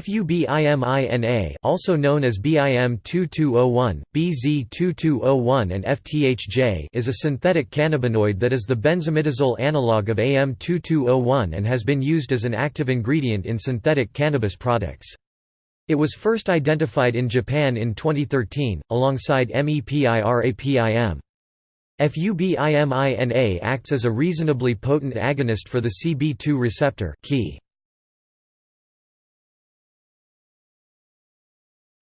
FUBIMINA also known as BIM2201, BZ2201 and FTHJ is a synthetic cannabinoid that is the benzimidazole analog of AM2201 and has been used as an active ingredient in synthetic cannabis products. It was first identified in Japan in 2013, alongside MEPIRAPIM. FUBIMINA acts as a reasonably potent agonist for the CB2 receptor key.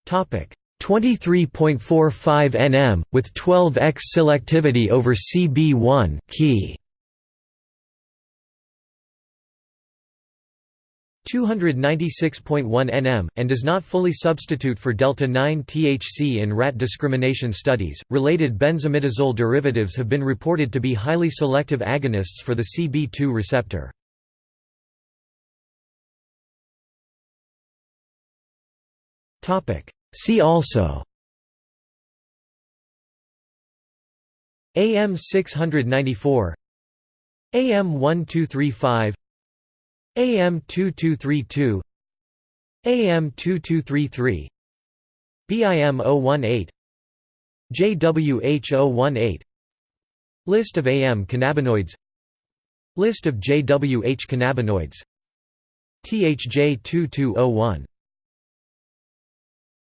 23.45 nm with 12x selectivity over CB1 key. 296.1 nm, and does not fully substitute for delta 9 THC in rat discrimination studies. Related benzimidazole derivatives have been reported to be highly selective agonists for the CB2 receptor. See also. AM 694 AM 1235 AM 2232 AM 2233 BIM 018 JWH 018 List of AM cannabinoids. List of JWH cannabinoids. THJ 2201